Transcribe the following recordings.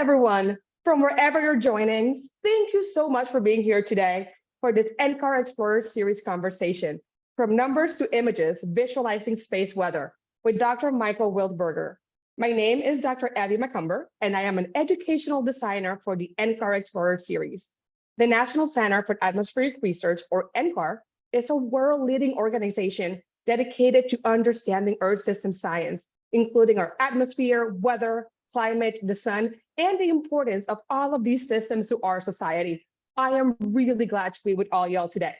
everyone. From wherever you're joining, thank you so much for being here today for this NCAR Explorer Series conversation, From Numbers to Images, Visualizing Space Weather, with Dr. Michael Wiltberger. My name is Dr. Abby McCumber, and I am an educational designer for the NCAR Explorer Series. The National Center for Atmospheric Research, or NCAR, is a world-leading organization dedicated to understanding Earth system science, including our atmosphere, weather, climate, the sun, and the importance of all of these systems to our society. I am really glad to be with all y'all today.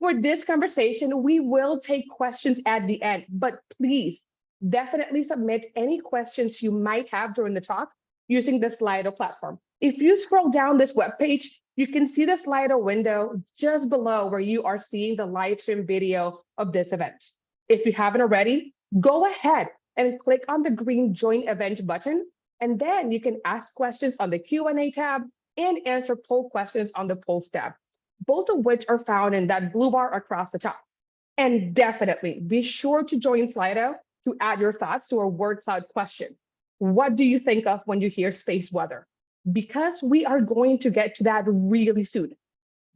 For this conversation, we will take questions at the end, but please definitely submit any questions you might have during the talk using the Slido platform. If you scroll down this webpage, you can see the Slido window just below where you are seeing the live stream video of this event. If you haven't already, go ahead and click on the green join event button and then you can ask questions on the Q&A tab and answer poll questions on the polls tab, both of which are found in that blue bar across the top. And definitely be sure to join Slido to add your thoughts to our word cloud question. What do you think of when you hear space weather? Because we are going to get to that really soon.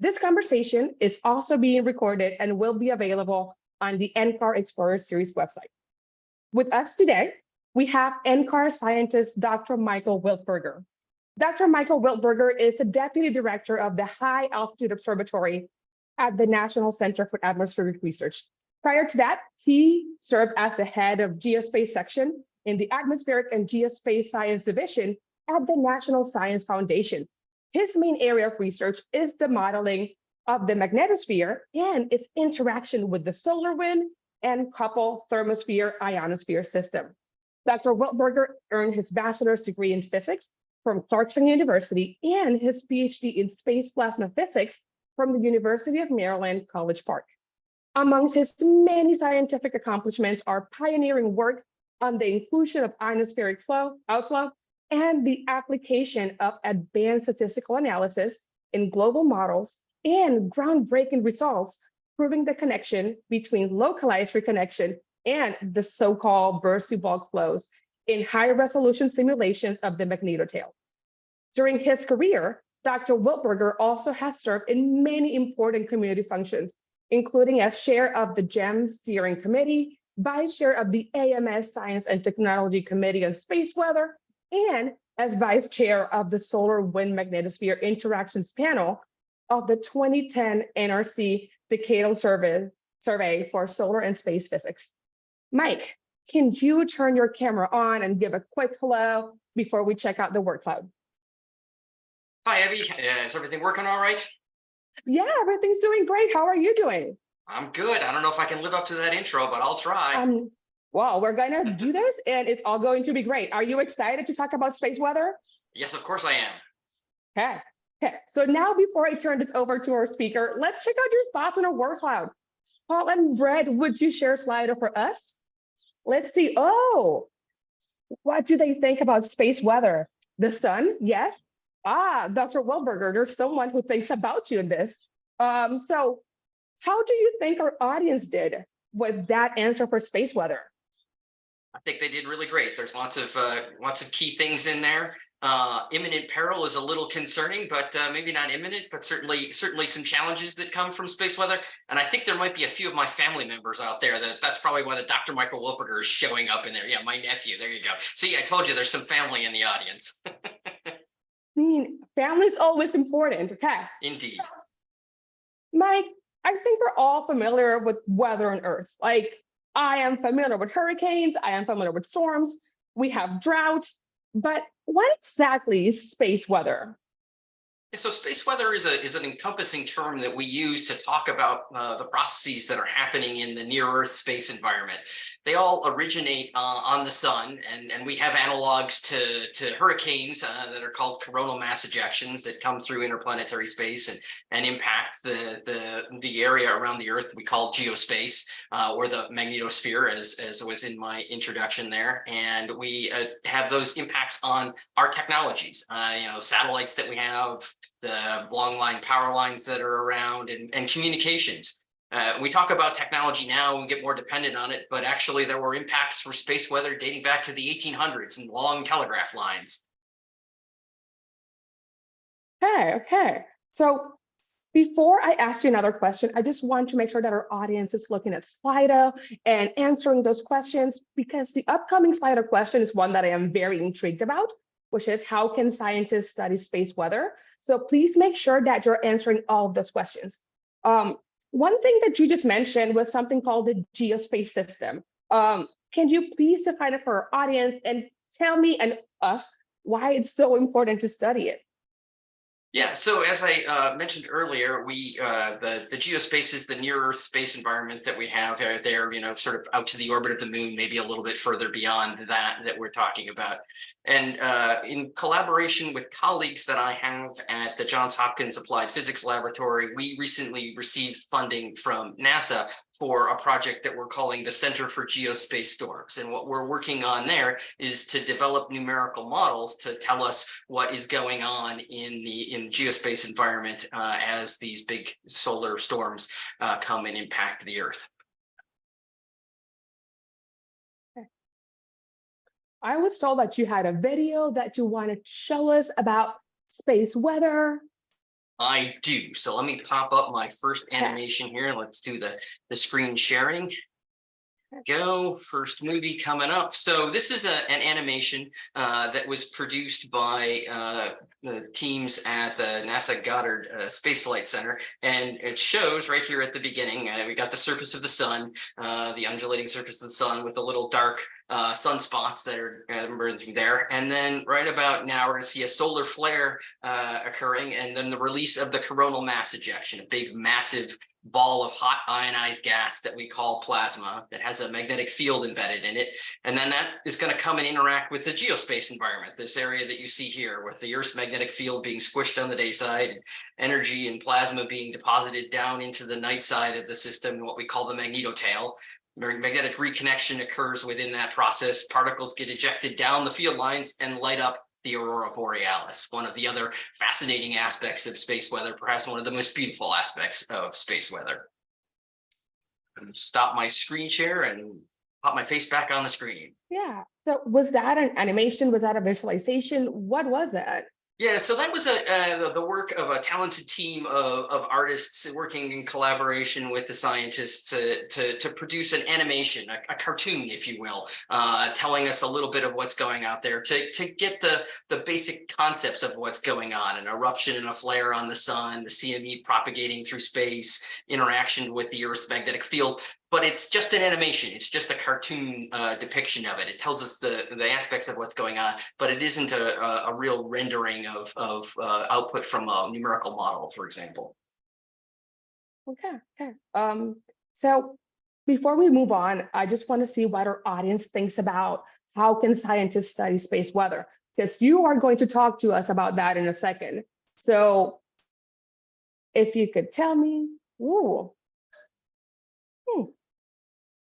This conversation is also being recorded and will be available on the NCAR Explorer Series website. With us today we have NCAR scientist Dr. Michael Wiltberger. Dr. Michael Wiltberger is the Deputy Director of the High Altitude Observatory at the National Center for Atmospheric Research. Prior to that, he served as the head of Geospace Section in the Atmospheric and Geospace Science Division at the National Science Foundation. His main area of research is the modeling of the magnetosphere and its interaction with the solar wind and couple thermosphere ionosphere system. Dr. Wiltberger earned his bachelor's degree in physics from Clarkson University and his PhD in space plasma physics from the University of Maryland, College Park. Amongst his many scientific accomplishments are pioneering work on the inclusion of ionospheric flow, outflow, and the application of advanced statistical analysis in global models and groundbreaking results proving the connection between localized reconnection and the so-called bursty bulk flows in high resolution simulations of the magnetotail. During his career, Dr. Wiltberger also has served in many important community functions, including as chair of the GEM steering committee, vice chair of the AMS Science and Technology Committee on Space Weather, and as vice chair of the Solar Wind Magnetosphere Interactions Panel of the 2010 NRC Decadal Survey, Survey for Solar and Space Physics. Mike, can you turn your camera on and give a quick hello before we check out the word cloud? Hi, Abby. Uh, is everything working all right? Yeah, everything's doing great. How are you doing? I'm good. I don't know if I can live up to that intro, but I'll try. Um, well, we're going to do this and it's all going to be great. Are you excited to talk about space weather? Yes, of course I am. Okay. Okay. So now before I turn this over to our speaker, let's check out your thoughts on our word cloud. Paul and Brett, would you share a slide for us? Let's see. Oh, what do they think about space weather? The sun? Yes. Ah, Dr. Wiltberger, there's someone who thinks about you in this. Um, so how do you think our audience did with that answer for space weather? I think they did really great. There's lots of uh, lots of key things in there. Uh, imminent peril is a little concerning, but uh, maybe not imminent, but certainly certainly some challenges that come from space weather. And I think there might be a few of my family members out there that that's probably why the Dr. Michael Wiltberger is showing up in there. Yeah, my nephew. There you go. See, I told you there's some family in the audience. I mean, family is always important. Okay. Indeed. Mike, I think we're all familiar with weather on Earth. Like I am familiar with hurricanes. I am familiar with storms. We have drought, but what exactly is space weather? So space weather is a is an encompassing term that we use to talk about uh, the processes that are happening in the near Earth space environment. They all originate uh, on the sun, and and we have analogs to to hurricanes uh, that are called coronal mass ejections that come through interplanetary space and and impact the the the area around the Earth we call geospace uh, or the magnetosphere, as as was in my introduction there. And we uh, have those impacts on our technologies, uh, you know, satellites that we have the long line power lines that are around and, and communications. Uh, we talk about technology now and get more dependent on it, but actually there were impacts for space weather dating back to the 1800s and long telegraph lines. Okay, okay. So before I ask you another question, I just want to make sure that our audience is looking at Slido and answering those questions because the upcoming Slido question is one that I am very intrigued about, which is how can scientists study space weather? So please make sure that you're answering all of those questions. Um, one thing that you just mentioned was something called the geospace system. Um, can you please define it for our audience and tell me and us why it's so important to study it? Yeah, so as I uh, mentioned earlier, we uh, the the geospace is the near Earth space environment that we have out there, you know, sort of out to the orbit of the moon, maybe a little bit further beyond that that we're talking about. And uh, in collaboration with colleagues that I have at the Johns Hopkins Applied Physics Laboratory, we recently received funding from NASA for a project that we're calling the Center for Geospace Storms. And what we're working on there is to develop numerical models to tell us what is going on in the in geospace environment uh, as these big solar storms uh, come and impact the Earth. I was told that you had a video that you wanted to show us about space weather. I do. So let me pop up my first animation here. Let's do the, the screen sharing. Go, first movie coming up. So this is a, an animation uh, that was produced by uh, the teams at the NASA Goddard uh, Space Flight Center. And it shows right here at the beginning, uh, we got the surface of the sun, uh, the undulating surface of the sun with the little dark uh, sunspots that are emerging there. And then right about now, we're going to see a solar flare occurring and then the release of the coronal mass ejection, a big massive ball of hot ionized gas that we call plasma that has a magnetic field embedded in it. And then that is going to come and interact with the geospace environment, this area that you see here with the Earth's magnetic field being squished on the day side, and energy and plasma being deposited down into the night side of the system, what we call the magnetotail. Magnetic reconnection occurs within that process. Particles get ejected down the field lines and light up the aurora borealis, one of the other fascinating aspects of space weather, perhaps one of the most beautiful aspects of space weather. Stop my screen share and pop my face back on the screen. Yeah. So was that an animation? Was that a visualization? What was it? Yeah, so that was a, uh, the, work of a talented team of, of artists working in collaboration with the scientists to, to, to produce an animation, a, a cartoon, if you will, uh, telling us a little bit of what's going out there to, to get the, the basic concepts of what's going on, an eruption and a flare on the sun, the CME propagating through space, interaction with the Earth's magnetic field, but it's just an animation. It's just a cartoon uh, depiction of it. It tells us the, the aspects of what's going on, but it isn't a, a, a real rendering of, of uh, output from a numerical model, for example. Okay, okay. Um, so before we move on, I just want to see what our audience thinks about how can scientists study space weather? Because you are going to talk to us about that in a second. So if you could tell me, ooh, hmm,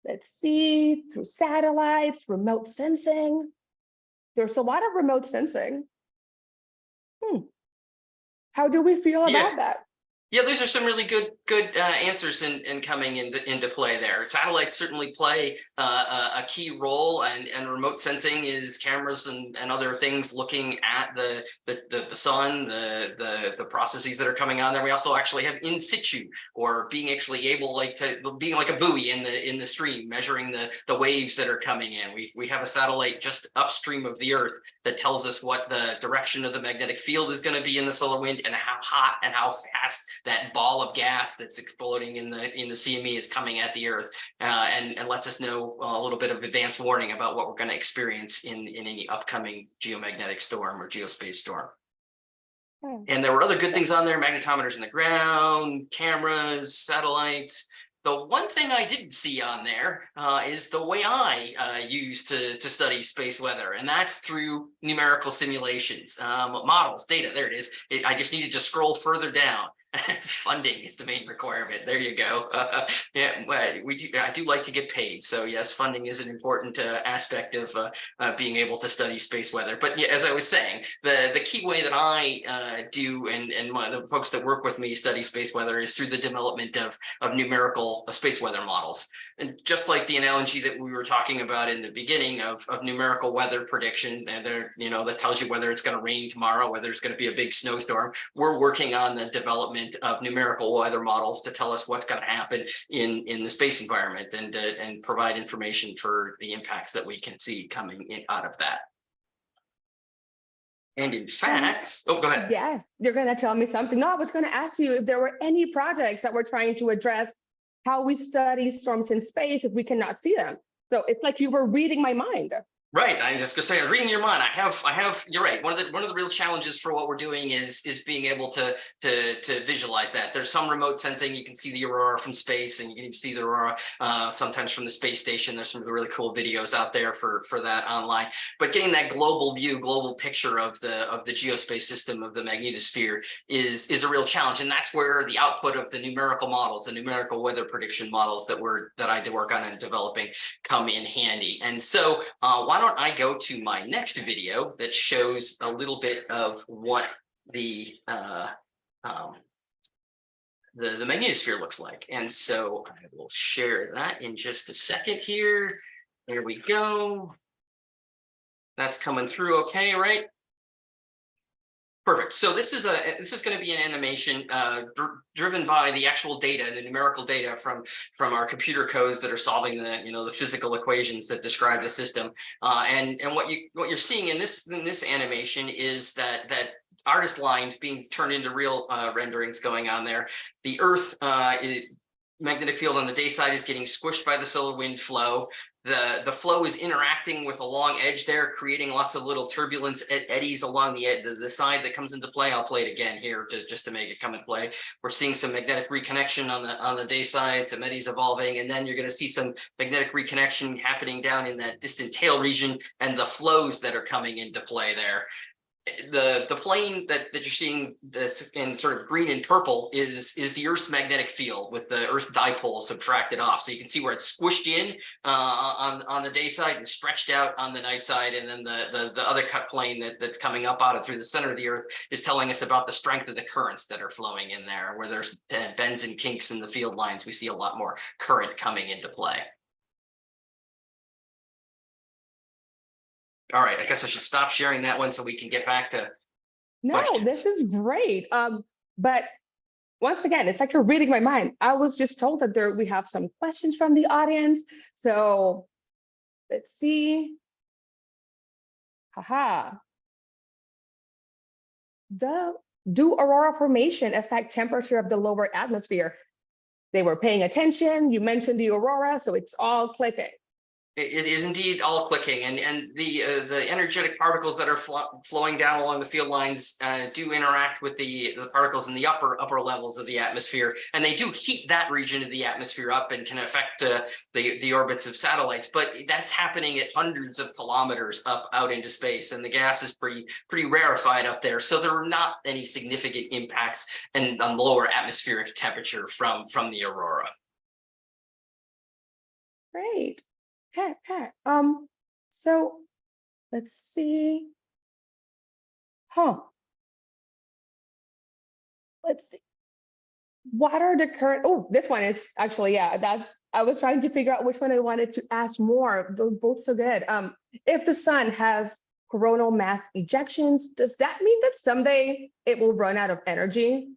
let's see, through satellites, remote sensing. There's a lot of remote sensing. Hmm. How do we feel Yeah. about that? Yeah, these are some really good good uh, answers in, in coming into, into play there. Satellites certainly play uh, a, a key role and, and remote sensing is cameras and, and other things looking at the, the, the, the sun, the, the, the processes that are coming on there. We also actually have in situ or being actually able like to being like a buoy in the in the stream, measuring the, the waves that are coming in. We, we have a satellite just upstream of the earth that tells us what the direction of the magnetic field is going to be in the solar wind and how hot and how fast that ball of gas that's exploding in the in the CME is coming at the Earth, uh, and and lets us know a little bit of advance warning about what we're going to experience in in any upcoming geomagnetic storm or geospace storm. Hmm. And there were other good things on there: magnetometers in the ground, cameras, satellites. The one thing I didn't see on there uh, is the way I uh, use to, to study space weather, and that's through numerical simulations, um, models, data. There it is. It, I just needed to scroll further down. Funding is the main requirement. There you go. Uh, yeah, we do, I do like to get paid. So yes, funding is an important uh, aspect of uh, uh, being able to study space weather. But yeah, as I was saying, the, the key way that I uh, do and, and my, the folks that work with me study space weather is through the development of, of numerical uh, space weather models. And just like the analogy that we were talking about in the beginning of, of numerical weather prediction, and you know, that tells you whether it's going to rain tomorrow, whether it's going to be a big snowstorm. We're working on the development of numerical weather models to tell us what's going to happen in, in the space environment and, uh, and provide information for the impacts that we can see coming in out of that. And in fact, oh, go ahead. Yes, you're gonna tell me something. No, I was gonna ask you if there were any projects that were trying to address how we study storms in space if we cannot see them. So it's like you were reading my mind. Right, I was just gonna say, I was reading your mind. I have, I have, you're right. One of the, one of the real challenges for what we're doing is, is being able to, to, to visualize that. There's some remote sensing. You can see the aurora from space and you can see the aurora uh, sometimes from the space station. There's some really cool videos out there for, for that online. But getting that global view, global picture of the, of the geospace system of the magnetosphere is, is a real challenge. And that's where the output of the numerical models, the numerical weather prediction models that we're, that I did work on and developing come in handy. And so uh, why don't I go to my next video that shows a little bit of what the uh, um, the, the magnetosphere looks like. And so I will share that in just a second here. There we go. That's coming through okay, right? Perfect. So this is a this is going to be an animation uh, dr driven by the actual data, the numerical data from from our computer codes that are solving the you know the physical equations that describe the system. Uh, and and what you what you're seeing in this in this animation is that that artist lines being turned into real uh, renderings going on there. The Earth uh, magnetic field on the day side is getting squished by the solar wind flow. The, the flow is interacting with a long edge there, creating lots of little turbulence ed eddies along the, the, the side that comes into play. I'll play it again here to, just to make it come into play. We're seeing some magnetic reconnection on the on the day side, some eddies evolving, and then you're going to see some magnetic reconnection happening down in that distant tail region and the flows that are coming into play there the the plane that that you're seeing that's in sort of green and purple is is the Earth's magnetic field with the Earth's dipole subtracted off. So you can see where it's squished in uh, on on the day side and stretched out on the night side, and then the the, the other cut plane that, that's coming up out of through the center of the Earth is telling us about the strength of the currents that are flowing in there. Where there's bends and kinks in the field lines, we see a lot more current coming into play. All right, I guess I should stop sharing that one so we can get back to, No, Questions? this is great. Um, but once again, it's like you're reading my mind. I was just told that there we have some questions from the audience. So let's see. Haha. The do aurora formation affect temperature of the lower atmosphere? They were paying attention. You mentioned the aurora, so it's all clicking. It, is indeed all clicking and, and the, uh, the energetic particles that are flo- flowing down along the field lines uh, do interact with the, the particles in the upper, upper levels of the atmosphere. And they do heat that region of the atmosphere up and can affect uh, the, the orbits of satellites. But that's happening at hundreds of kilometers up out into space. And the gas is pretty, pretty rarefied up there. So there are not any significant impacts and on lower atmospheric temperature from, from the aurora. Great. Okay, okay. Um, so let's see. Huh. Let's see. What are the current, oh, this one is actually, yeah, that's, I was trying to figure out which one I wanted to ask more. They're both so good. Um, if the sun has coronal mass ejections, does that mean that someday it will run out of energy?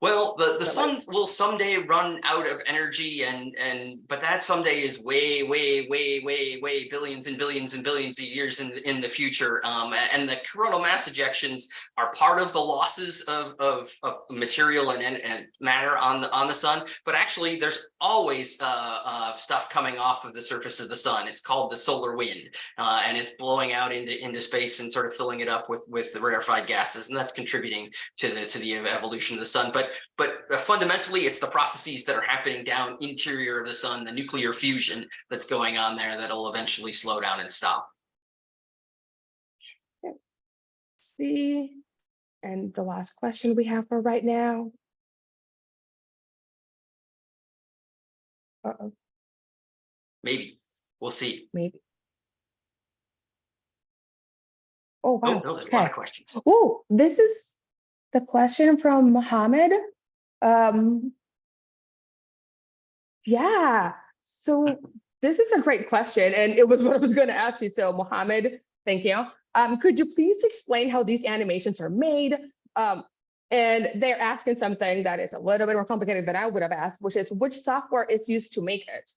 Well, the, the sun will someday run out of energy and, and, but that someday is way, way, way, way, way billions and billions and billions of years in, in the future. Um, and the coronal mass ejections are part of the losses of, of, of material and, and, and matter on the, on the sun. But actually there's always, uh, uh, stuff coming off of the surface of the sun. It's called the solar wind. Uh, and it's blowing out into, into space and sort of filling it up with, with the rarefied gases. And that's contributing to the, to the evolution of the sun. But but uh, fundamentally, it's the processes that are happening down interior of the sun, the nuclear fusion that's going on there that'll eventually slow down and stop. See, and the last question we have for right now. Uh-oh, Maybe. We'll see. maybe. Oh, Oh, wow. no, there's a lot Okay. of questions. Oh, this is the question from Mohammed. Um, yeah, so this is a great question, and it was what I was going to ask you. So, Mohammed, thank you. Um, could you please explain how these animations are made? Um, and they're asking something that is a little bit more complicated than I would have asked, which is which software is used to make it?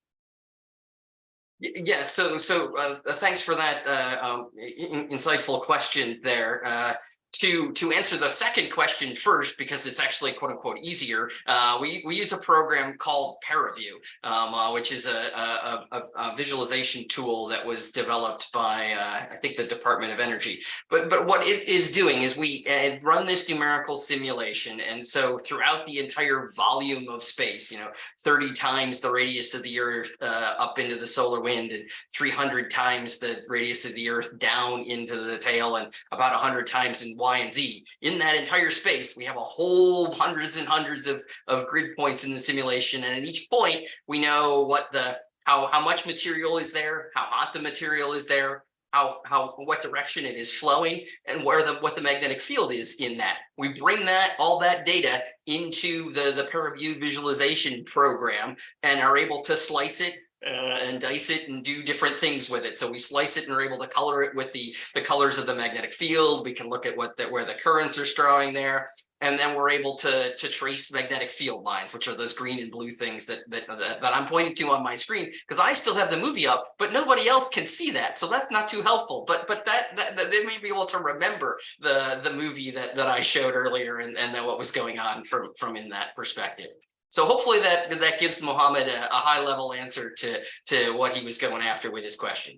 Yes, so so uh, thanks for that uh, um, insightful question there. Uh, to to answer the second question first, because it's actually quote unquote easier, uh, we we use a program called ParaView, um, uh, which is a, a, a, a visualization tool that was developed by uh, I think the Department of Energy. But but what it is doing is we uh, run this numerical simulation, and so throughout the entire volume of space, you know, 30 times the radius of the Earth uh, up into the solar wind and 300 times the radius of the Earth down into the tail and about 100 times in Y and Z. In that entire space, we have a whole hundreds and hundreds of, of grid points in the simulation. And at each point, we know what the how, how much material is there, how hot the material is there, how, how, what direction it is flowing and where the, what the magnetic field is in that. We bring that, all that data into the, the ParaView visualization program and are able to slice it uh, and dice it and do different things with it. So we slice it and are able to color it with the, the colors of the magnetic field. We can look at what that where the currents are strowing there. And then we're able to, to trace magnetic field lines, which are those green and blue things that, that, that, that I'm pointing to on my screen, because I still have the movie up, but nobody else can see that. So that's not too helpful. But but that, that, that they may be able to remember the, the movie that, that I showed earlier and, and what was going on from, from in that perspective. So hopefully that that gives Mohammed a, a high level answer to to what he was going after with his question.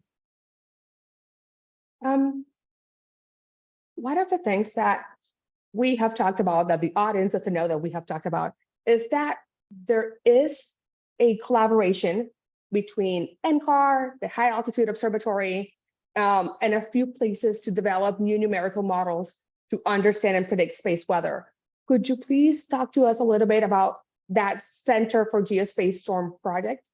Um, one of the things that we have talked about that the audience doesn't know that we have talked about is that there is a collaboration between NCAR, the High Altitude Observatory, um, and a few places to develop new numerical models to understand and predict space weather. Could you please talk to us a little bit about that Center for Geospace Storm project?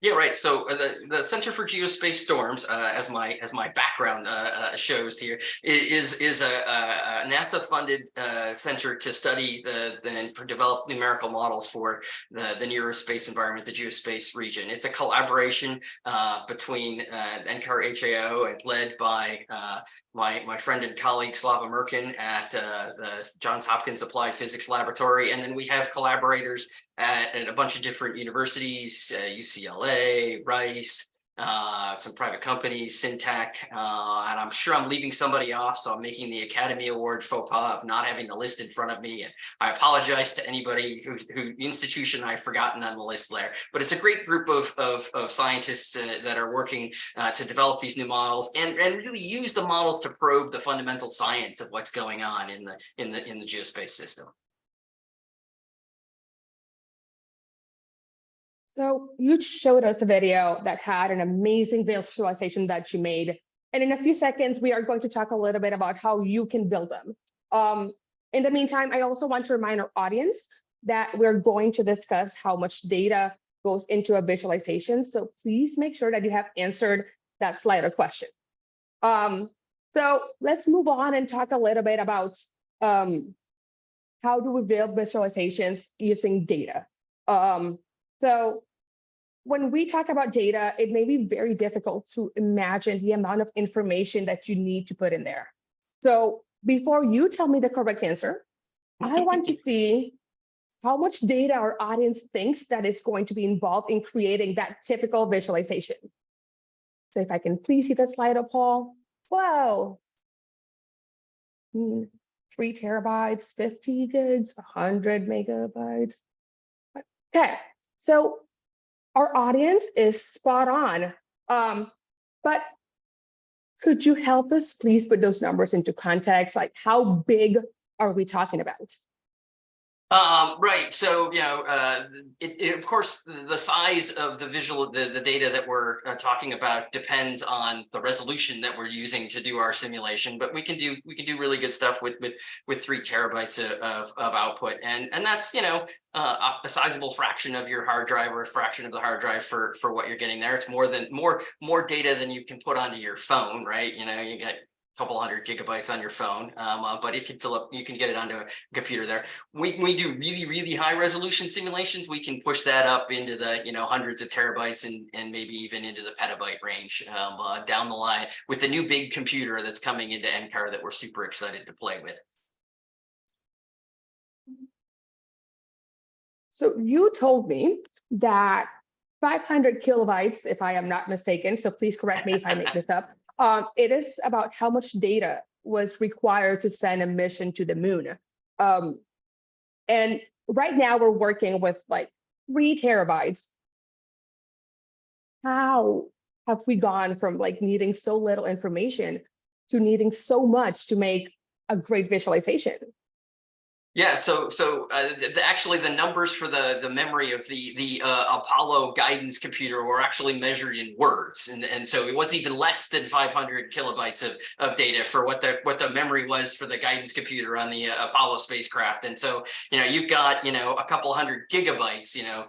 Yeah, right. So uh, the, the Center for Geospace Storms, uh, as my as my background uh, uh, shows here, is is a, a, NASA-funded uh, center to study the, the and for develop numerical models for the the near space environment, the geospace region. It's a collaboration between uh, NCAR HAO and led by my my friend and colleague Slava Merkin at the Johns Hopkins Applied Physics Laboratory, and then we have collaborators at, at a bunch of different universities, uh, Rice, uh, some private companies, Syntech, uh, and I'm sure I'm leaving somebody off, so I'm making the Academy Award faux pas of not having the list in front of me. And I apologize to anybody who's who institution I've forgotten on the list there. But it's a great group of of, of scientists uh, that are working uh, to develop these new models and and really use the models to probe the fundamental science of what's going on in the in the in the geospace system. So you showed us a video that had an amazing visualization that you made. And in a few seconds, we are going to talk a little bit about how you can build them. Um, in the meantime, I also want to remind our audience that we're going to discuss how much data goes into a visualization. So please make sure that you have answered that Slido question. Um, so let's move on and talk a little bit about um, how do we build visualizations using data. Um, so when we talk about data, it may be very difficult to imagine the amount of information that you need to put in there. So before you tell me the correct answer, I want to see how much data our audience thinks that is going to be involved in creating that typical visualization. So if I can please see the slide up, Paul. Whoa. Hmm, Three terabytes, 50 gigs, 100 megabytes. Okay, so our audience is spot on. Um, but could you help us please put those numbers into context? Like how big are we talking about? Um, right, so, you know, uh, it, it, of course, the size of the visual, the, the data that we're uh, talking about depends on the resolution that we're using to do our simulation, but we can do, we can do really good stuff with, with, with three terabytes of, of, output. And, and that's, you know, uh, a sizable fraction of your hard drive or a fraction of the hard drive for, for what you're getting there. It's more than, more, more data than you can put onto your phone, right? You know, you get couple hundred gigabytes on your phone, um, uh, but it can fill up, you can get it onto a computer there. We, we do really, really high resolution simulations. We can push that up into the, you know, hundreds of terabytes and, and maybe even into the petabyte range um, uh, down the line with the new big computer that's coming into NCAR that we're super excited to play with. So you told me that 500 kilobytes, if I am not mistaken, so please correct me if I make this up. Um, it is about how much data was required to send a mission to the moon. Um, and right now we're working with like three terabytes. How have we gone from like needing so little information to needing so much to make a great visualization? Yeah, so so uh, the, actually the numbers for the the memory of the the uh, Apollo guidance computer were actually measured in words, and and so it wasn't even less than 500 kilobytes of of data for what the what the memory was for the guidance computer on the uh, Apollo spacecraft. And so you know you've got you know a couple hundred gigabytes, you know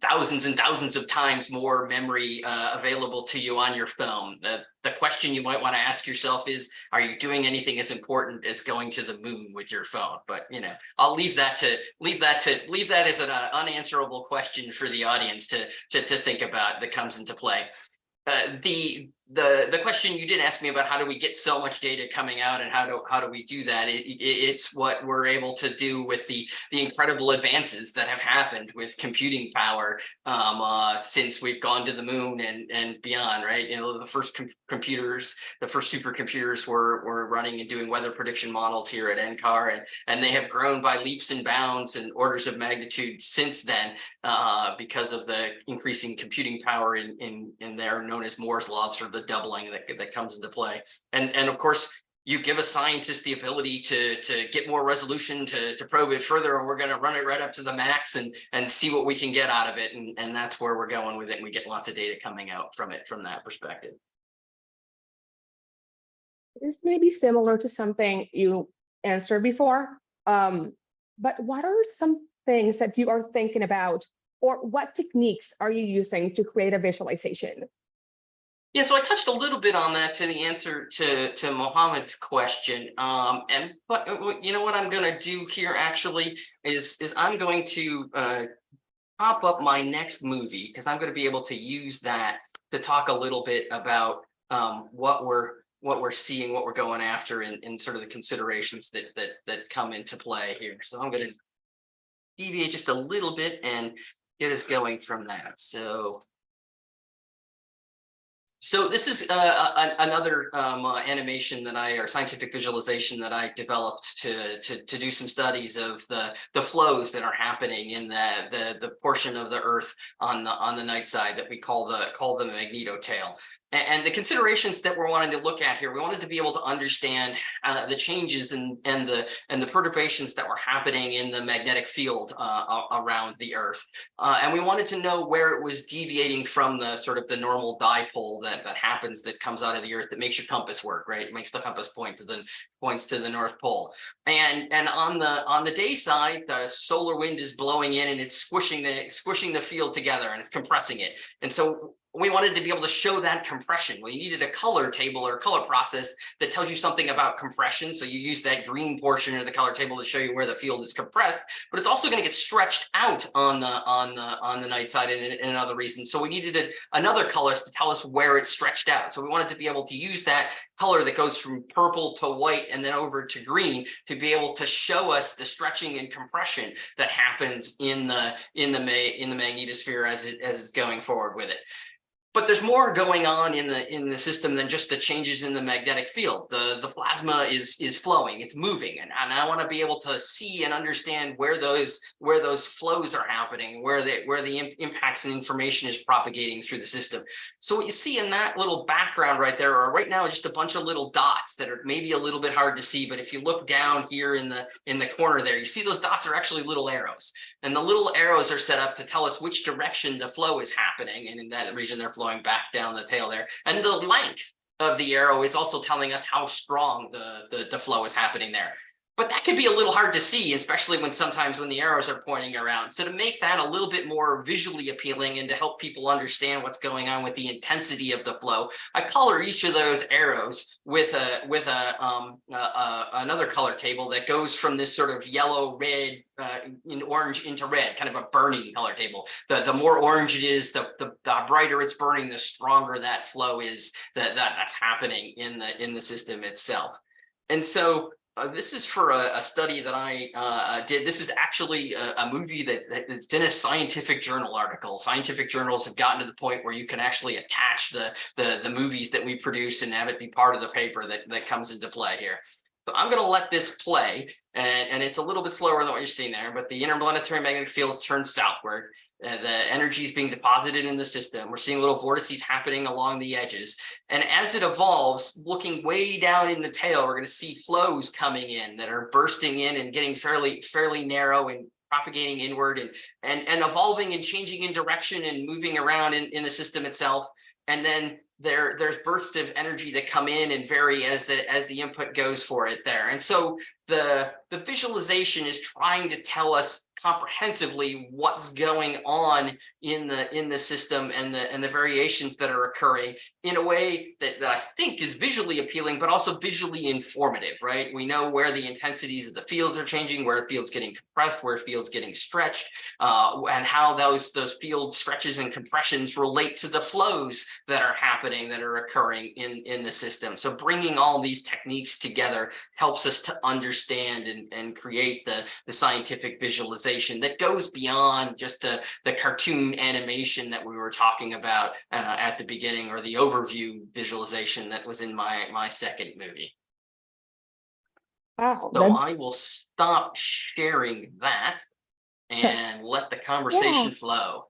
thousands and thousands of times more memory uh, available to you on your phone. The, the question you might want to ask yourself is, are you doing anything as important as going to the moon with your phone? But, you know, I'll leave that to leave that to leave that as an uh, unanswerable question for the audience to, to, to think about that comes into play. Uh, the the the question you did ask me about how do we get so much data coming out and how do how do we do that? It, it, it's what we're able to do with the the incredible advances that have happened with computing power um, uh, since we've gone to the moon and and beyond right? You know the first com computers the first supercomputers were were running and doing weather prediction models here at NCAR and and they have grown by leaps and bounds and orders of magnitude since then uh, because of the increasing computing power in in in there known as Moore's law sort of the doubling that, that comes into play. And, and of course, you give a scientist the ability to, to get more resolution to, to probe it further, and we're going to run it right up to the max and, and see what we can get out of it. And, and that's where we're going with it. And we get lots of data coming out from it from that perspective. This may be similar to something you answered before, um, but what are some things that you are thinking about or what techniques are you using to create a visualization? Yeah, so I touched a little bit on that to the answer to to Mohammed's question. Um, and but uh, you know what I'm going to do here actually is is I'm going to uh, pop up my next movie because I'm going to be able to use that to talk a little bit about um, what we're what we're seeing, what we're going after, and, and sort of the considerations that that that come into play here. So I'm going to deviate just a little bit and get us going from that. So so this is uh, another um, uh, animation that I, or scientific visualization that I developed to, to, to do some studies of the, the flows that are happening in the, the, the portion of the Earth on the, on the night side that we call the, call the magnetotail. A- And the considerations that we're wanting to look at here, we wanted to be able to understand uh, the changes and, and the, and the perturbations that were happening in the magnetic field uh, around the Earth. Uh, and we wanted to know where it was deviating from the sort of the normal dipole that that happens that comes out of the earth that makes your compass work, right? It makes the compass point to the points to the North Pole. And and on the on the day side, the solar wind is blowing in and it's squishing the squishing the field together and it's compressing it. And so we wanted to be able to show that compression. We needed a color table or color process that tells you something about compression. So you use that green portion of the color table to show you where the field is compressed, but it's also going to get stretched out on the on the on the night side and, and another reason. So we needed a, another colors to tell us where it's stretched out. So we wanted to be able to use that color that goes from purple to white and then over to green to be able to show us the stretching and compression that happens in the in the in the magnetosphere as it as it's going forward with it. But there's more going on in the in the system than just the changes in the magnetic field. The the plasma is is flowing, it's moving, and, and I want to be able to see and understand where those where those flows are happening, where the where the imp impacts and information is propagating through the system. So what you see in that little background right there are right now just a bunch of little dots that are maybe a little bit hard to see, but if you look down here in the in the corner there, you see those dots are actually little arrows. And the little arrows are set up to tell us which direction the flow is happening. And in that region, they're flowing back down the tail there. And the length of the arrow is also telling us how strong the, the, the flow is happening there. But that can be a little hard to see, especially when sometimes when the arrows are pointing around. So to make that a little bit more visually appealing and to help people understand what's going on with the intensity of the flow, I color each of those arrows with a with a, um, a, a another color table that goes from this sort of yellow, red, uh, in orange into red, kind of a burning color table. The the more orange it is, the the, the brighter it's burning, the stronger that flow is that, that that's happening in the in the system itself. And so uh, this is for a, a study that I uh, did. This is actually a, a movie that, that's in a scientific journal article. Scientific journals have gotten to the point where you can actually attach the, the, the movies that we produce and have it be part of the paper that, that comes into play here. So I'm going to let this play, and, and it's a little bit slower than what you're seeing there, but the interplanetary magnetic fields turn southward. Uh, the energy is being deposited in the system. We're seeing little vortices happening along the edges. And as it evolves, looking way down in the tail, we're going to see flows coming in that are bursting in and getting fairly, fairly narrow and propagating inward and, and, and evolving and changing in direction and moving around in, in the system itself. And then there there's bursts of energy that come in and vary as the as the input goes for it there. And so the the visualization is trying to tell us comprehensively what's going on in the in the system and the and the variations that are occurring in a way that, that I think is visually appealing, but also visually informative, right? We know where the intensities of the fields are changing, where field's getting compressed, where fields getting stretched, uh, and how those those field stretches and compressions relate to the flows that are happening, that are occurring in in the system. So bringing all these techniques together helps us to understand and, and create the the scientific visualization that goes beyond just the, the cartoon animation that we were talking about uh, at the beginning or the overview visualization that was in my, my second movie. Wow, So that's, I will stop sharing that and let the conversation flow.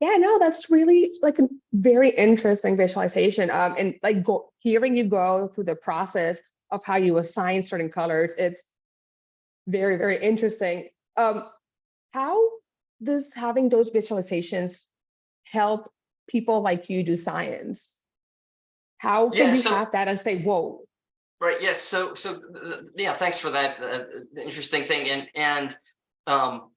yeah, no, that's really like a very interesting visualization. Um, and like go, hearing you go through the process of how you assign certain colors, it's very, very interesting. Um, how does having those visualizations help people like you do science? How Yeah, can you so- have that and say, whoa, Right, yes, so, so, yeah, thanks for that, uh, interesting thing, and, and, um,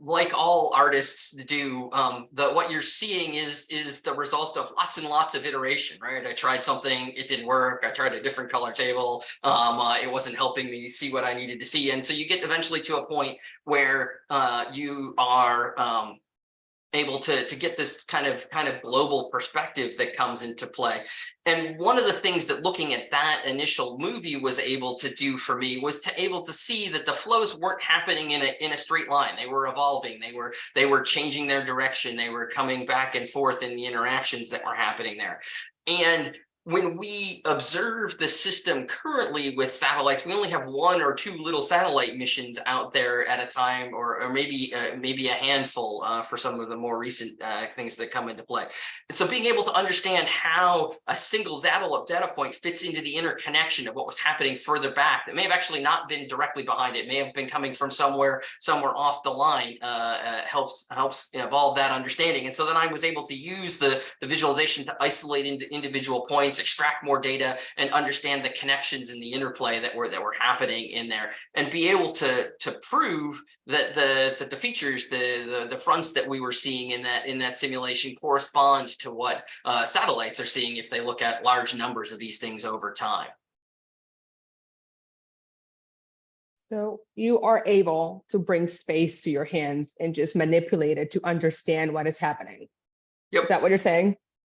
like all artists do, um, the, what you're seeing is, is the result of lots and lots of iteration, right? I tried something, it didn't work, I tried a different color table, um, uh, it wasn't helping me see what I needed to see, and so you get eventually to a point where, uh, you are, um, able to to get this kind of kind of global perspective that comes into play. And one of the things that looking at that initial movie was able to do for me was to able to see that the flows weren't happening in a in a straight line. They were evolving. They were they were changing their direction. They were coming back and forth in the interactions that were happening there. And when we observe the system currently with satellites, we only have one or two little satellite missions out there at a time, or, or maybe uh, maybe a handful uh, for some of the more recent uh, things that come into play. And so being able to understand how a single data, data point fits into the interconnection of what was happening further back that may have actually not been directly behind it, may have been coming from somewhere somewhere off the line uh, uh, helps helps evolve that understanding. And so then I was able to use the, the visualization to isolate into individual points extract more data and understand the connections and the interplay that were that were happening in there and be able to to prove that the that the features the the, the fronts that we were seeing in that in that simulation correspond to what uh, satellites are seeing if they look at large numbers of these things over time. So you are able to bring space to your hands and just manipulate it to understand what is happening. Yep. Is that what you're saying?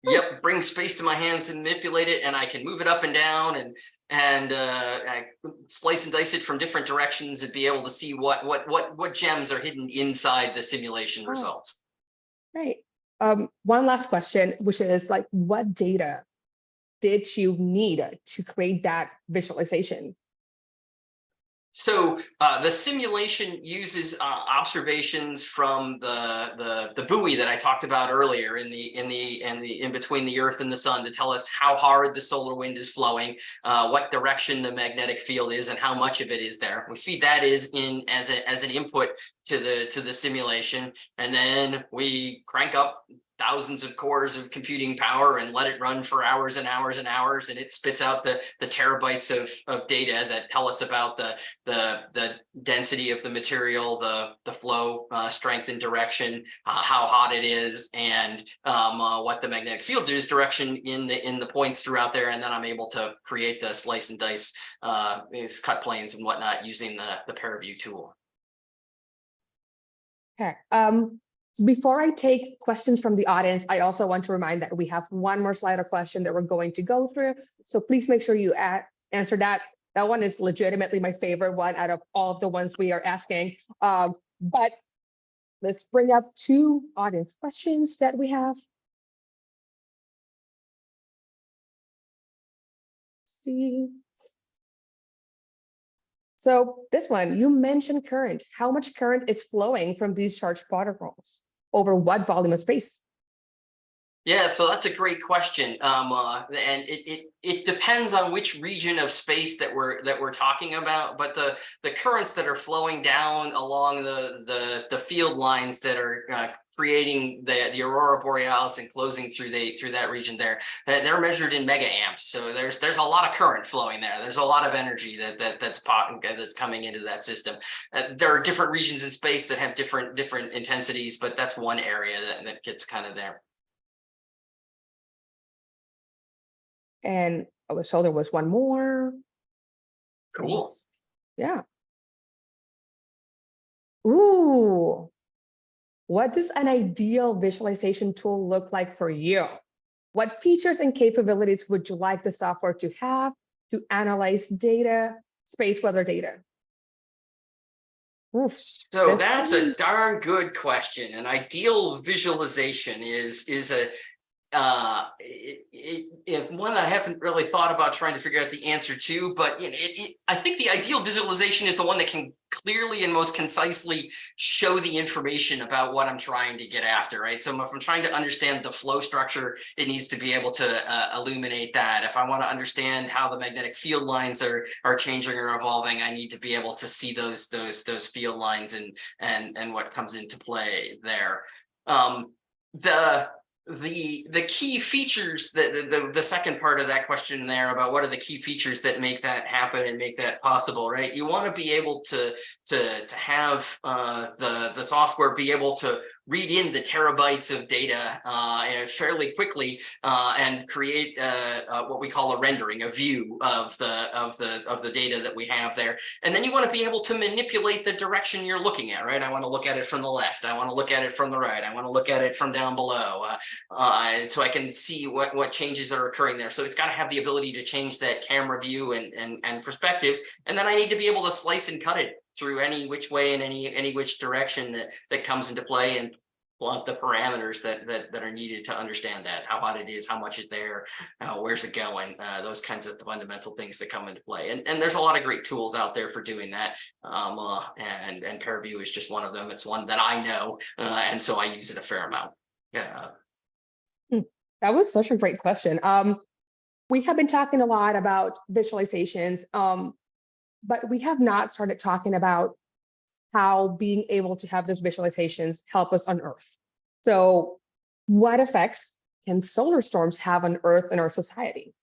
Yep, bring space to my hands and manipulate it, and I can move it up and down and and uh, I slice and dice it from different directions and be able to see what what what what gems are hidden inside the simulation Oh. results. Right. Um, one last question, which is like, what data did you need to create that visualization? So uh, the simulation uses uh, observations from the, the the buoy that I talked about earlier in the in the in the in between the Earth and the Sun to tell us how hard the solar wind is flowing, uh, what direction the magnetic field is, and how much of it is there. We feed that is in as a as an input to the to the simulation, and then we crank up thousands of cores of computing power and let it run for hours and hours and hours and it spits out the the terabytes of of data that tell us about the the the density of the material the the flow uh, strength and direction uh, how hot it is and um, uh, what the magnetic field is direction in the in the points throughout there and then i'm able to create the slice and dice uh is cut planes and whatnot using the the paraview tool. Okay, um, before I take questions from the audience, I also want to remind that we have one more Slido question that we're going to go through. So please make sure you add, answer that. That one is legitimately my favorite one out of all of the ones we are asking. Um, but let's bring up two audience questions that we have. See. So this one, you mentioned current. How much current is flowing from these charged particles? Over what volume of space? Yeah, so that's a great question. Um, uh, and it, it it depends on which region of space that we're that we're talking about. But the the currents that are flowing down along the the the field lines that are uh, creating the the aurora borealis and closing through the through that region there, uh, they're measured in mega amps. So there's there's a lot of current flowing there. There's a lot of energy that that that's pot, that's coming into that system. Uh, there are different regions in space that have different different intensities, but that's one area that that gets kind of there. And I was told there was one more. Cool. Yeah. Ooh. What does an ideal visualization tool look like for you? What features and capabilities would you like the software to have to analyze data, space weather data? Oof. So That's that's a darn good question. An ideal visualization is is a uh it, it, if one that I haven't really thought about trying to figure out the answer to, but it, I think the ideal visualization is the one that can clearly and most concisely show the information about what I'm trying to get after, right? So if I'm trying to understand the flow structure, it needs to be able to uh, illuminate that. If I want to understand how the magnetic field lines are are changing or evolving, I need to be able to see those those those field lines and and and what comes into play there. Um, the the the key features that the, the second part of that question there about what are the key features that make that happen and make that possible right? You want to be able to to to have uh the the software be able to read in the terabytes of data uh fairly quickly uh and create uh, uh what we call a rendering a view of the of the of the data that we have there and then you want to be able to manipulate the direction you're looking at right i want to look at it from the left i want to look at it from the right i want to look at it from down below uh, uh, so I can see what, what changes are occurring there. So it's got to have the ability to change that camera view and, and, and perspective. And then I need to be able to slice and cut it through any which way and any, any which direction that, that comes into play and blunt the parameters that, that, that are needed to understand that, how hot it is, how much is there, uh, where's it going, uh, those kinds of fundamental things that come into play. And, and there's a lot of great tools out there for doing that. Um, uh, and, and Paraview is just one of them. It's one that I know. Uh, and so I use it a fair amount. Yeah. That was such a great question. Um, we have been talking a lot about visualizations, um, but we have not started talking about how being able to have those visualizations help us on Earth. So what effects can solar storms have on Earth and our society?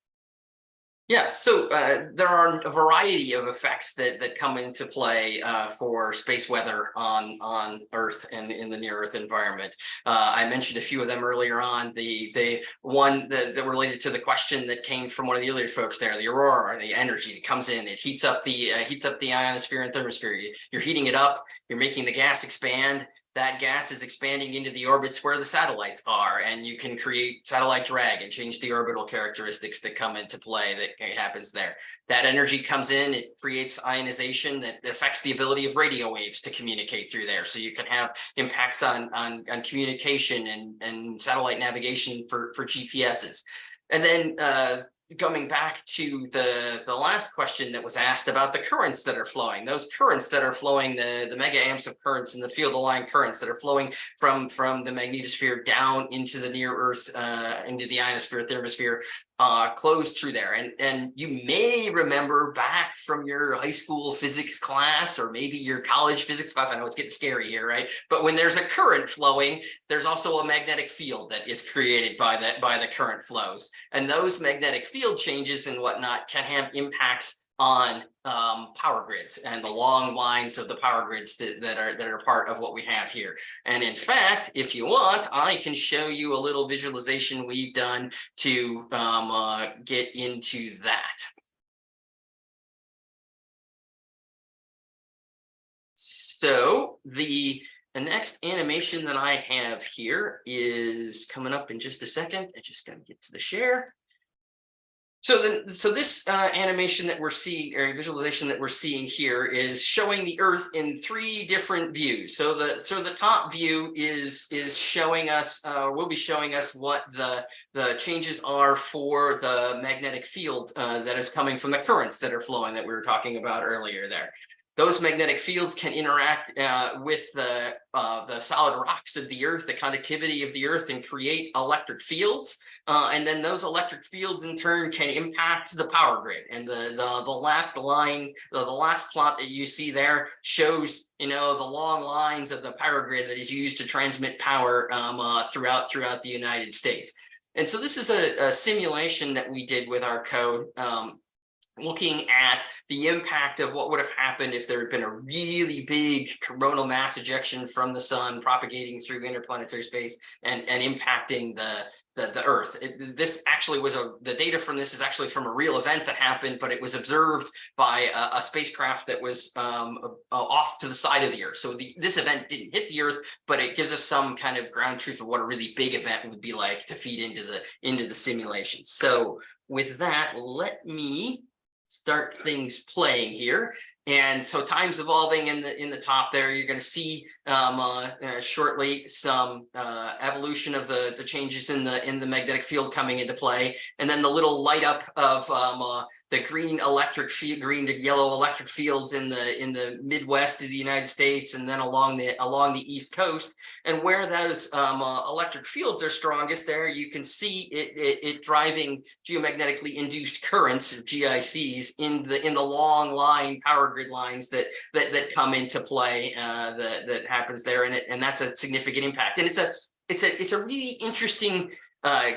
Yeah, so uh, there are a variety of effects that that come into play uh, for space weather on on Earth and in the near Earth environment. Uh, I mentioned a few of them earlier on. The the one that, that related to the question that came from one of the earlier folks there, the aurora, the energy that comes in, it heats up the uh, heats up the ionosphere and thermosphere. You, you're heating it up, you're making the gas expand, that gas is expanding into the orbits where the satellites are and you can create satellite drag and change the orbital characteristics that come into play that happens there. That energy comes in it creates ionization that affects the ability of radio waves to communicate through there. So you can have impacts on on, on communication and and satellite navigation for for gps's and then uh coming back to the the last question that was asked about the currents that are flowing those currents that are flowing the the mega amps of currents and the field aligned currents that are flowing from from the magnetosphere down into the near earth uh into the ionosphere thermosphere uh, closed through there. And, and you may remember back from your high school physics class, or maybe your college physics class, I know it's getting scary here, right? But when there's a current flowing, there's also a magnetic field that it's created by that, by the current flows. And those magnetic field changes and whatnot can have impacts on um, power grids and the long lines of the power grids that, that are that are part of what we have here. And in fact, if you want, I can show you a little visualization we've done to um, uh, get into that. So the the next animation that I have here is coming up in just a second. I just got to get to the share. So then, so this uh, animation that we're seeing or visualization that we're seeing here is showing the Earth in three different views. So the so the top view is is showing us uh, will be showing us what the the changes are for the magnetic field uh, that is coming from the currents that are flowing that we were talking about earlier there those magnetic fields can interact uh, with the uh, the solid rocks of the earth, the conductivity of the earth and create electric fields. Uh, and then those electric fields in turn can impact the power grid. And the the, the last line, the, the last plot that you see there shows, you know, the long lines of the power grid that is used to transmit power um, uh, throughout throughout the United States. And so this is a, a simulation that we did with our code. Um, looking at the impact of what would have happened if there had been a really big coronal mass ejection from the sun propagating through interplanetary space and, and impacting the, the, the Earth. It, this actually was a, the data from this is actually from a real event that happened, but it was observed by a, a spacecraft that was um, off to the side of the Earth. So the, this event didn't hit the Earth, but it gives us some kind of ground truth of what a really big event would be like to feed into the, into the simulation. So with that, let me start things playing here. And so time's evolving in the in the top there. You're going to see um, uh, uh, shortly some uh, evolution of the the changes in the in the magnetic field coming into play, and then the little light up of um, uh, the green electric field, green to yellow electric fields in the in the Midwest of the United States, and then along the along the East Coast, and where those um, uh, electric fields are strongest, there you can see it, it, it driving geomagnetically induced currents, GICs, in the in the long line power grid lines that that that come into play uh, that that happens there, and it and that's a significant impact, and it's a it's a it's a really interesting uh,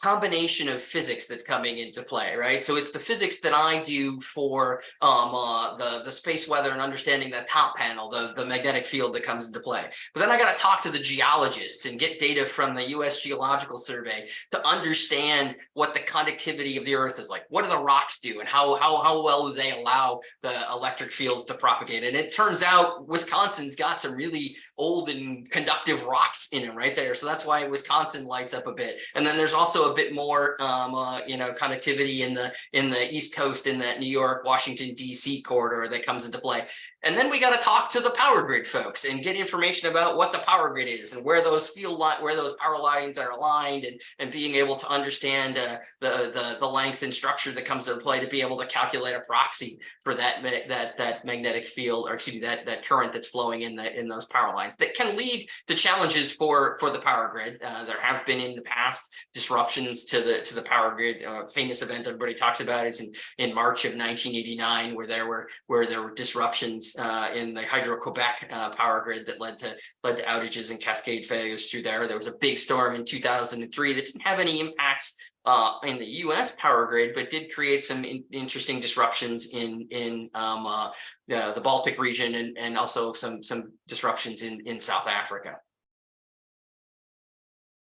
combination of physics that's coming into play, right? So it's the physics that I do for um, uh, the, the space weather and understanding the top panel, the, the magnetic field that comes into play. But then I got to talk to the geologists and get data from the US Geological Survey to understand what the conductivity of the earth is like. What do the rocks do and how, how, how well do they allow the electric field to propagate? And it turns out Wisconsin's got some really old and conductive rocks in it right there. So that's why Wisconsin lights up a bit. And then there's also a bit more, um, uh, you know, connectivity in the in the East Coast in that New York, Washington, D.C. corridor that comes into play. And then we got to talk to the power grid folks and get information about what the power grid is and where those field where those power lines are aligned and, and being able to understand uh, the, the, the length and structure that comes into play to be able to calculate a proxy for that, that, that magnetic field or excuse me, that, that current that's flowing in the, in those power lines that can lead to challenges for, for the power grid. Uh, there have been in the past disruptions to the, to the power grid. Uh, famous event everybody talks about is in, in March of 1989, where there were, where there were disruptions uh, in the Hydro-Quebec uh, power grid that led to led to outages and cascade failures through there. There was a big storm in 2003 that didn't have any impacts uh, in the U.S. power grid, but did create some in, interesting disruptions in in um, uh, the, the Baltic region and and also some some disruptions in in South Africa.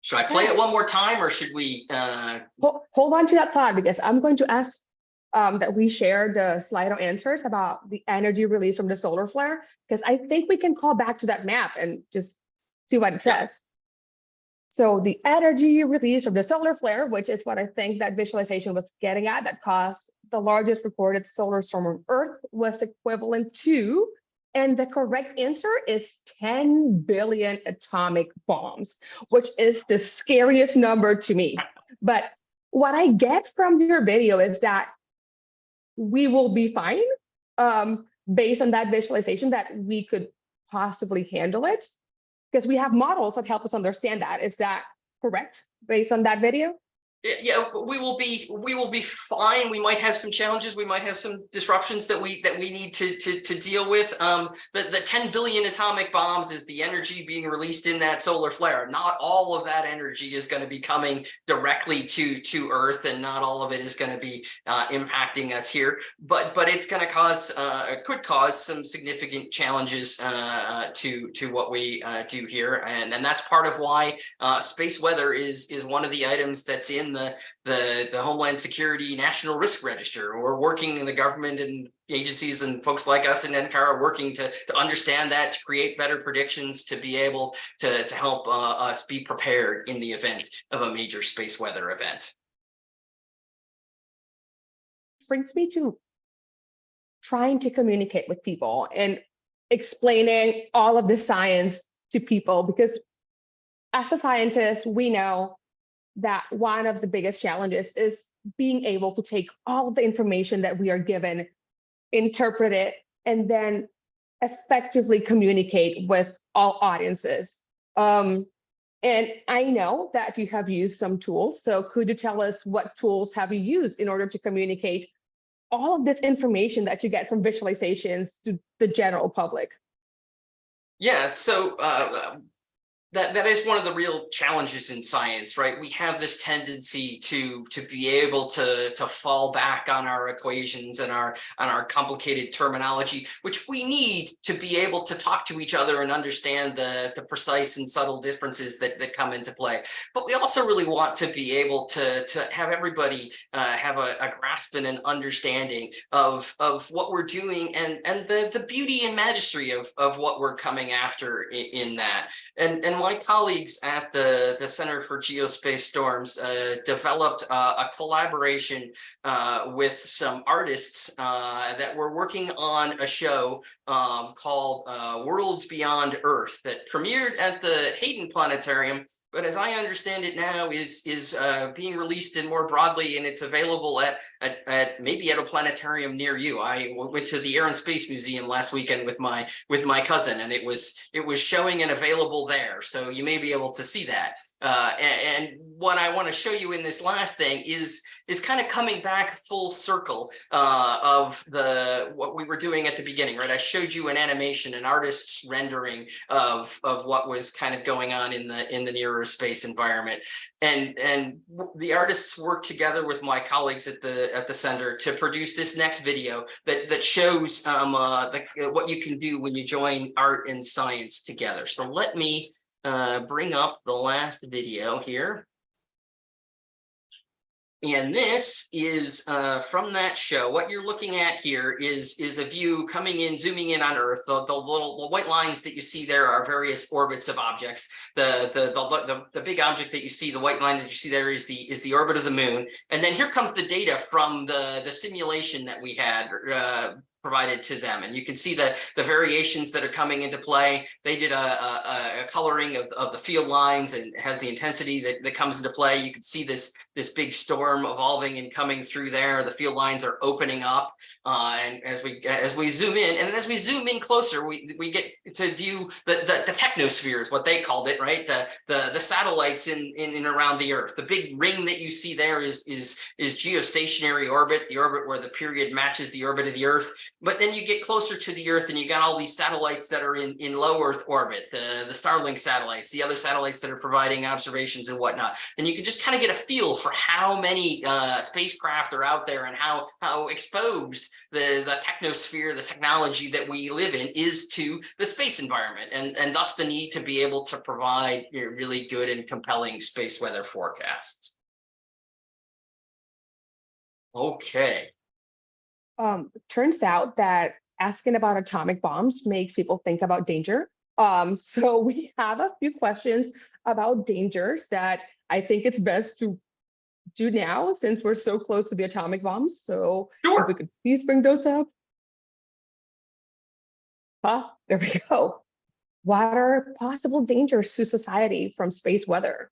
Should I play it one more time, or should we? Uh... Hold, hold on to that thought because I'm going to ask um, that we share the Slido answers about the energy released from the solar flare, because I think we can call back to that map and just see what it says. So the energy released from the solar flare, which is what I think that visualization was getting at, that caused the largest recorded solar storm on Earth, was equivalent to, and the correct answer is 10 billion atomic bombs, which is the scariest number to me. But what I get from your video is that we will be fine um, based on that visualization that we could possibly handle it because we have models that help us understand that. Is that correct based on that video? Yeah, we will be, we will be fine. We might have some challenges. We might have some disruptions that we, that we need to, to, to deal with. Um, the, the ten billion atomic bombs is the energy being released in that solar flare. Not all of that energy is going to be coming directly to, to Earth and not all of it is going to be uh, impacting us here. But, but it's going to cause, uh, could cause some significant challenges uh, to, to what we uh, do here. And, and that's part of why uh, space weather is, is one of the items that's in the, the, the Homeland Security National Risk Register. We're working in the government and agencies and folks like us in NCAR are working to, to understand that, to create better predictions, to be able to, to help uh, us be prepared in the event of a major space weather event. brings me to trying to communicate with people and explaining all of the science to people because as a scientist, we know that one of the biggest challenges is being able to take all of the information that we are given, interpret it, and then effectively communicate with all audiences. Um, and I know that you have used some tools. So could you tell us what tools have you used in order to communicate all of this information that you get from visualizations to the general public? Yeah, so uh, that that is one of the real challenges in science, right? We have this tendency to to be able to to fall back on our equations and our on our complicated terminology, which we need to be able to talk to each other and understand the the precise and subtle differences that that come into play. But we also really want to be able to to have everybody uh, have a, a grasp and an understanding of of what we're doing and and the the beauty and majesty of of what we're coming after in, in that. And and my colleagues at the, the Center for Geospace Storms uh, developed uh, a collaboration uh, with some artists uh, that were working on a show um, called uh, Worlds Beyond Earth that premiered at the Hayden Planetarium but as I understand it now is is uh, being released and more broadly and it's available at, at, at maybe at a planetarium near you. I went to the Air and Space Museum last weekend with my with my cousin and it was it was showing and available there. So you may be able to see that. Uh, and, and, what I want to show you in this last thing is is kind of coming back full circle uh, of the what we were doing at the beginning, right? I showed you an animation, an artist's rendering of of what was kind of going on in the in the nearer space environment, and and the artists worked together with my colleagues at the at the center to produce this next video that that shows um, uh, the, what you can do when you join art and science together. So let me uh, bring up the last video here. And this is uh, from that show. What you're looking at here is, is a view coming in, zooming in on Earth. The, the little the white lines that you see there are various orbits of objects. The, the, the, the, the big object that you see, the white line that you see there is the, is the orbit of the moon. And then here comes the data from the, the simulation that we had uh, provided to them. And you can see the, the variations that are coming into play. They did a, a, a coloring of, of the field lines and has the intensity that, that comes into play. You can see this, this big storm evolving and coming through there. The field lines are opening up. Uh, and as we as we zoom in, and as we zoom in closer, we, we get to view the, the, the technosphere is what they called it, right? The, the, the satellites in, in around the Earth. The big ring that you see there is, is, is geostationary orbit, the orbit where the period matches the orbit of the Earth. But then you get closer to the Earth and you got all these satellites that are in, in low Earth orbit, the, the Starlink satellites, the other satellites that are providing observations and whatnot. And you can just kind of get a feel for how many uh, spacecraft are out there and how, how exposed the, the technosphere, the technology that we live in is to the space environment and, and thus the need to be able to provide you know, really good and compelling space weather forecasts. Okay, um, turns out that asking about atomic bombs makes people think about danger. Um, so we have a few questions about dangers that I think it's best to do now since we're so close to the atomic bombs. So sure. if we could please bring those up. Ah, there we go. What are possible dangers to society from space weather?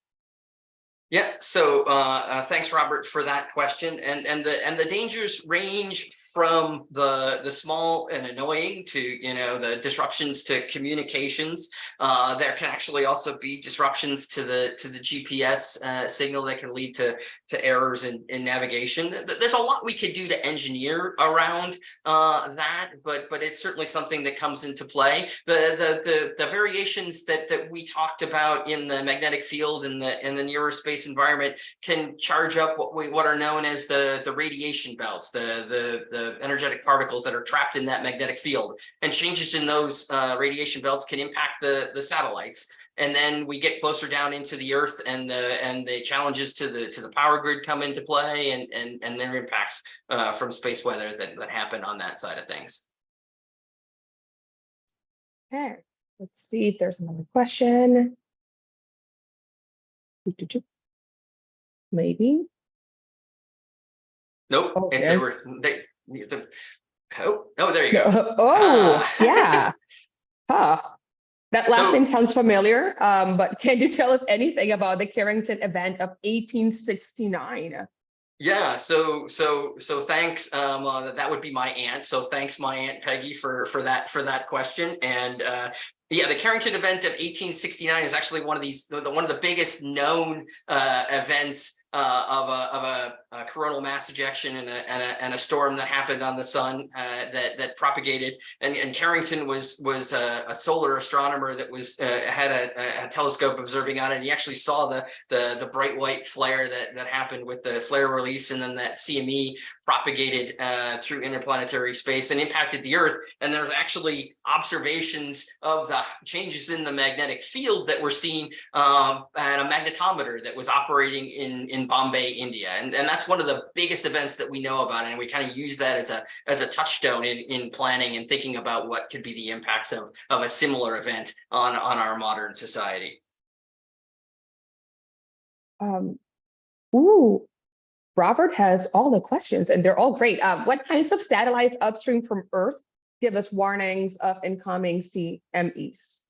Yeah, so uh, uh, thanks, Robert, for that question. And and the and the dangers range from the the small and annoying to you know the disruptions to communications. Uh, there can actually also be disruptions to the to the GPS uh, signal that can lead to to errors in, in navigation. There's a lot we could do to engineer around uh, that, but but it's certainly something that comes into play. The the the, the variations that that we talked about in the magnetic field in the in the nearer space environment can charge up what we what are known as the the radiation belts, the the the energetic particles that are trapped in that magnetic field, and changes in those uh, radiation belts can impact the the satellites. And then we get closer down into the Earth, and the and the challenges to the to the power grid come into play, and and and their impacts uh, from space weather that that happen on that side of things. Okay, let's see if there's another question. Maybe. Nope, if Okay. they were they the oh no, there you go. Oh, Ah. yeah. Huh. That last So- name sounds familiar, um, but can you tell us anything about the Carrington event of 1869? Yeah, so so so thanks. Um, uh, that would be my aunt. So thanks, my aunt Peggy, for for that for that question. And uh, yeah, the Carrington event of 1869 is actually one of these the, the- one of the biggest known uh, events uh, of a of a, a coronal mass ejection and a, and and a storm that happened on the sun uh, that that propagated. And, and Carrington was was a, solar astronomer that was uh, had a, a telescope observing on it. And he actually saw the the the bright white flare that that happened with the flare release, and then that CME propagated uh, through interplanetary space and impacted the Earth. And there's actually observations of the changes in the magnetic field that were seen um, at a magnetometer that was operating in in Bombay, India, and and that's one of the biggest events that we know about, and we kind of use that as a as a touchstone in in planning and thinking about what could be the impacts of of a similar event on on our modern society. Um, ooh, Robert has all the questions and they're all great. Um, what kinds of satellites upstream from Earth give us warnings of incoming CMEs?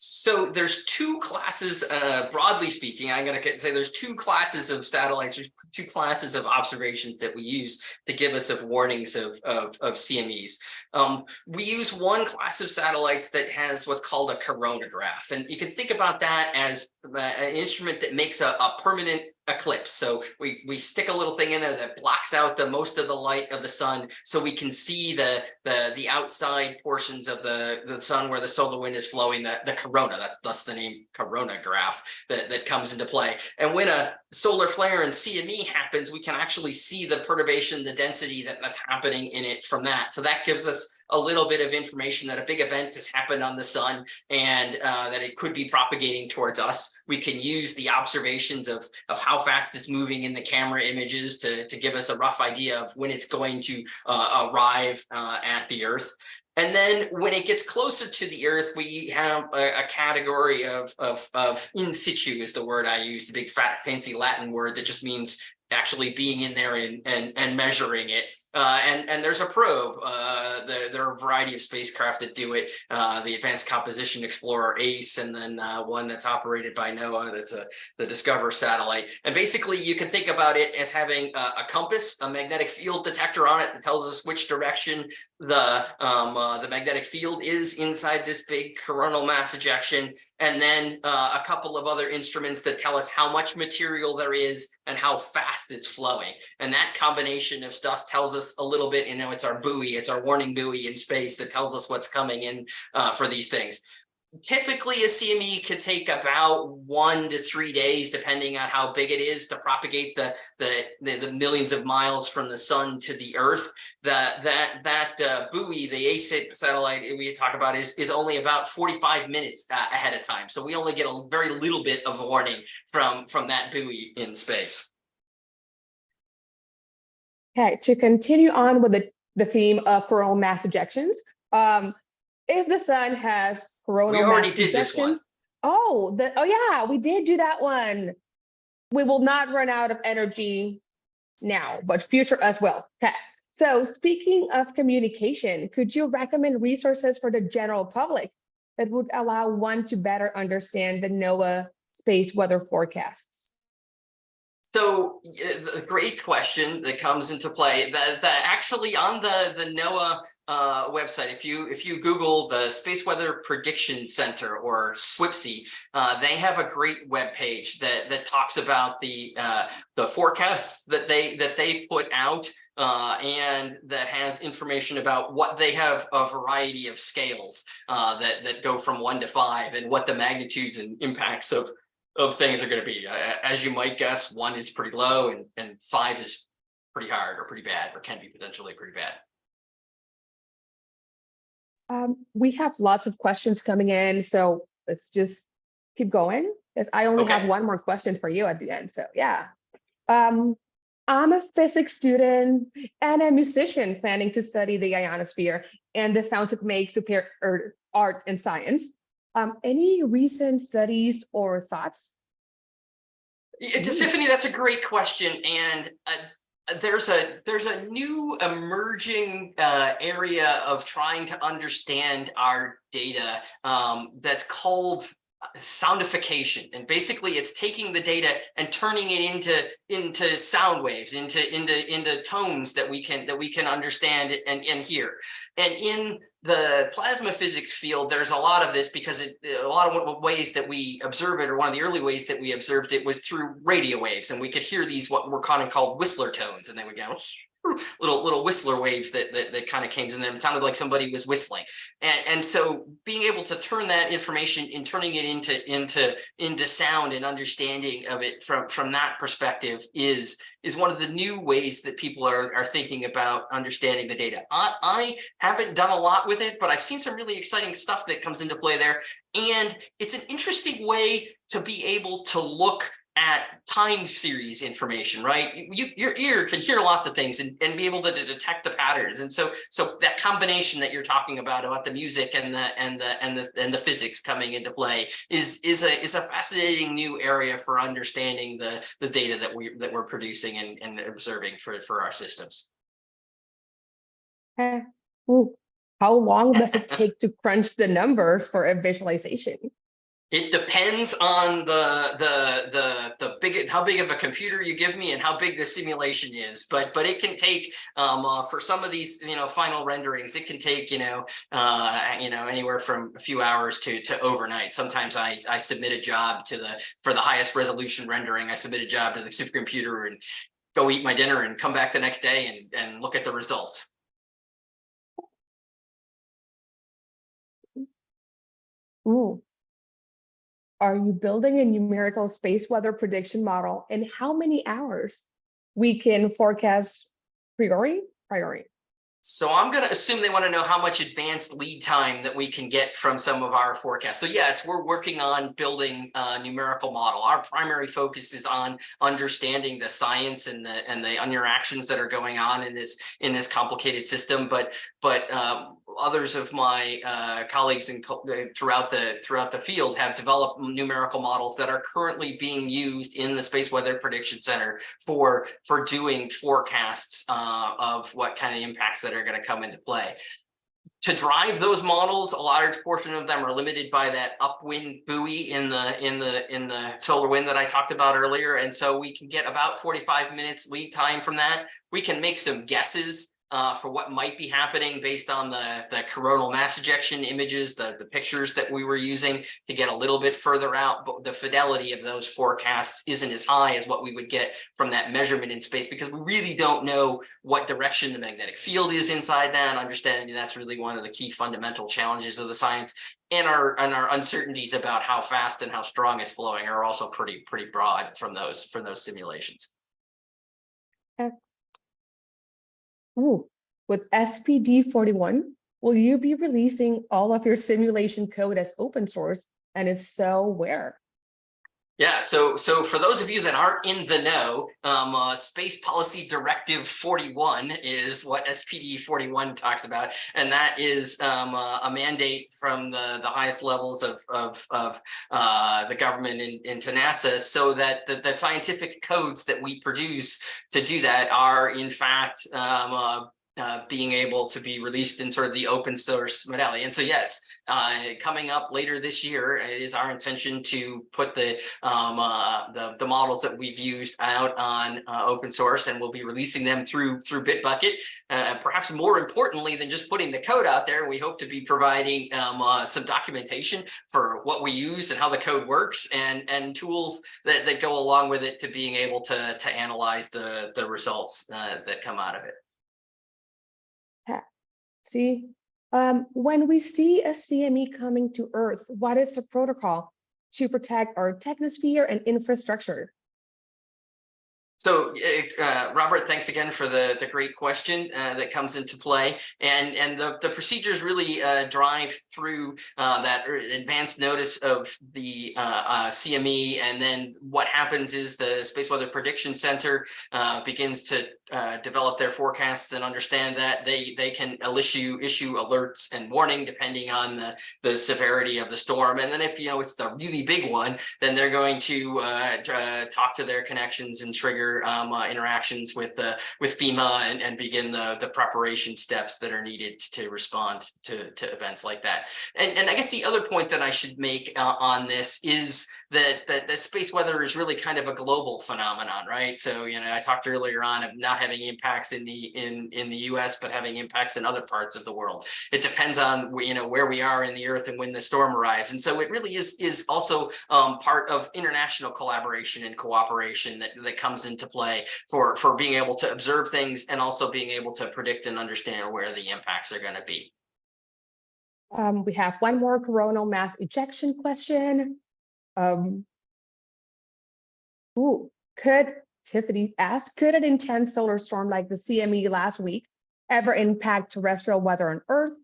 So there's two classes, uh, broadly speaking, I'm gonna say there's two classes of satellites, there's two classes of observations that we use to give us of warnings of, of, of CMEs. Um, we use one class of satellites that has what's called a coronagraph. And you can think about that as uh, an instrument that makes a, a permanent eclipse. So we, we stick a little thing in there that blocks out the most of the light of the sun so we can see the, the, the outside portions of the, the sun where the solar wind is flowing, the, the corona, that, that's the name coronagraph that, that comes into play. And when a solar flare and CME happens, we can actually see the perturbation, the density that, that's happening in it from that. So that gives us a little bit of information that a big event has happened on the sun and uh, that it could be propagating towards us. We can use the observations of, of how fast it's moving in the camera images to, to give us a rough idea of when it's going to uh, arrive uh, at the Earth. And then when it gets closer to the Earth, we have a, a category of, of, of in situ is the word I use, the big fat fancy Latin word that just means actually being in there and, and, and measuring it. Uh, and, and there's a probe. Uh, there, there are a variety of spacecraft that do it. Uh, the Advanced Composition Explorer ACE, and then uh, one that's operated by NOAA, that's a, the DSCOVR satellite. And basically, you can think about it as having a, a compass, a magnetic field detector on it that tells us which direction the um, uh, the magnetic field is inside this big coronal mass ejection, and then uh, a couple of other instruments that tell us how much material there is and how fast it's flowing. And that combination of stuff tells us a little bit, you know, it's our buoy, it's our warning buoy in space that tells us what's coming in uh, for these things. Typically, a CME could take about one to three days, depending on how big it is, to propagate the the the, the millions of miles from the sun to the Earth. That that that uh, buoy, the ACE satellite we talk about, is is only about 45 minutes uh, ahead of time. So we only get a very little bit of warning from from that buoy in space. Okay, to continue on with the, the theme of coronal mass ejections, um, if the sun has coronal We already did this one. Oh, the, oh yeah, we did do that one. We will not run out of energy now, but future as well. Okay, so speaking of communication, could you recommend resources for the general public that would allow one to better understand the NOAA space weather forecasts? So the great question that comes into play that that actually on the the NOAA uh, website, if you if you Google the Space Weather Prediction Center or SWPC, uh, they have a great web page that that talks about the uh, the forecasts that they that they put out uh, and that has information about what they have a variety of scales uh, that that go from one to five and what the magnitudes and impacts of of things are going to be. As you might guess, one is pretty low and, and five is pretty hard or pretty bad or can be potentially pretty bad. Um, we have lots of questions coming in, so let's just keep going. Because I only have one more question for you at the end, so yeah. Um, I'm a physics student and a musician planning to study the ionosphere and the sounds it makes to pair or art and science. Um, any recent studies or thoughts? Yeah, Mm. Tiffany, that's a great question. And uh, there's a there's a new emerging uh, area of trying to understand our data um, that's called sonification. And basically it's taking the data and turning it into into sound waves into into into tones that we can that we can understand and and hear. And in the plasma physics field there's a lot of this because it a lot of ways that we observe it or one of the early ways that we observed it was through radio waves. And we could hear these what were kind of called whistler tones. And they would go little little whistler waves that that, that kind of came in there it sounded like somebody was whistling and, and so being able to turn that information and turning it into into into sound and understanding of it from from that perspective is is one of the new ways that people are are thinking about understanding the data. I, I haven't done a lot with it, but I've seen some really exciting stuff that comes into play there. And it's an interesting way to be able to look at time series information, right? You, your ear can hear lots of things and, and be able to, to detect the patterns. And so, so that combination that you're talking about, about the music and the, and the, and the, and the physics coming into play is, is a, is a fascinating new area for understanding the, the data that we, that we're producing and, and observing for, for our systems. Eh, ooh, How long does it take to crunch the numbers for a visualization? It depends on the the the the big how big of a computer you give me and how big the simulation is. But but it can take um uh, for some of these you know final renderings it can take you know uh you know anywhere from a few hours to to overnight. Sometimes I I submit a job to the for the highest resolution rendering. I submit a job to the supercomputer and go eat my dinner and come back the next day and and look at the results. Ooh. Are you building a numerical space weather prediction model and how many hours we can forecast priori? Priori. So I'm going to assume they want to know how much advanced lead time that we can get from some of our forecasts. So yes, we're working on building a numerical model. Our primary focus is on understanding the science and the and the interactions that are going on in this in this complicated system. But but um, others of my uh, colleagues in uh, throughout the throughout the field have developed numerical models that are currently being used in the Space Weather Prediction Center for for doing forecasts uh, of what kind of impacts that are going to come into play. To drive those models, a large portion of them are limited by that upwind buoy in the in the in the solar wind that I talked about earlier. And so we can get about 45 minutes lead time from that. We can make some guesses uh, for what might be happening based on the, the coronal mass ejection images, the, the pictures that we were using to get a little bit further out, but the fidelity of those forecasts isn't as high as what we would get from that measurement in space because we really don't know what direction the magnetic field is inside that. Understanding that's really one of the key fundamental challenges of the science and our and our uncertainties about how fast and how strong it's flowing are also pretty pretty broad from those from those simulations. Ooh, with SPD 41, will you be releasing all of your simulation code as open source? And if so, where? Yeah, so so for those of you that aren't in the know, um, uh, Space Policy Directive 41 is what SPD 41 talks about, and that is um, uh, a mandate from the the highest levels of of, of uh, the government in, into NASA, so that the, the scientific codes that we produce to do that are in fact um, uh, being able to be released in sort of the open source modality. And so, yes, uh, coming up later this year it is our intention to put the um, uh, the, the models that we've used out on uh, open source, and we'll be releasing them through through Bitbucket. Uh, perhaps more importantly than just putting the code out there, we hope to be providing um, some documentation for what we use and how the code works, and and tools that that go along with it to being able to to analyze the the results that come out of it. See, um, when we see a CME coming to Earth, what is the protocol to protect our technosphere and infrastructure? So, uh, Robert, thanks again for the, the great question uh, that comes into play. And, and the, the procedures really uh, drive through uh, that er, advanced notice of the uh, uh, CME. And then what happens is the Space Weather Prediction Center begins to uh, develop their forecasts and understand that they, they can issue, issue alerts and warning depending on the, the severity of the storm. And then if, you know, it's the really big one, then they're going to uh, uh, talk to their connections and trigger um, uh, interactions with with FEMA and, and begin the the preparation steps that are needed to respond to, to events like that. And, and I guess the other point that I should make uh, on this is that, that that space weather is really kind of a global phenomenon, right? So you know I talked earlier on of not having impacts in the in in the U.S. but having impacts in other parts of the world. It depends on you know where we are in the Earth and when the storm arrives, and so it really is is also um, part of international collaboration and cooperation that that comes into play for for being able to observe things and also being able to predict and understand where the impacts are going to be. Um, we have one more coronal mass ejection question. Um, ooh, could Tiffany ask, could an intense solar storm like the CME last week ever impact terrestrial weather on Earth?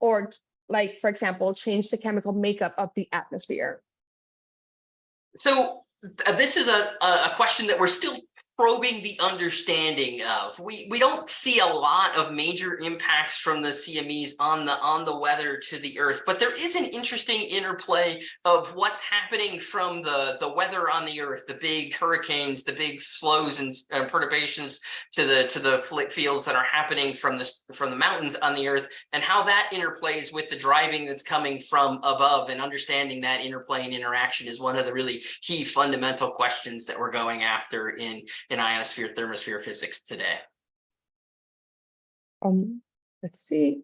Or like, for example, change the chemical makeup of the atmosphere? So this is a, a question that we're still probing the understanding of. We we don't see a lot of major impacts from the CMEs on the on the weather to the earth, but there is an interesting interplay of what's happening from the the weather on the earth, the big hurricanes, the big flows and uh, perturbations to the to the fields that are happening from the from the mountains on the earth, and how that interplays with the driving that's coming from above, and understanding that interplay and interaction is one of the really key fundamental questions that we're going after in in ionosphere thermosphere physics today. Um, let's see.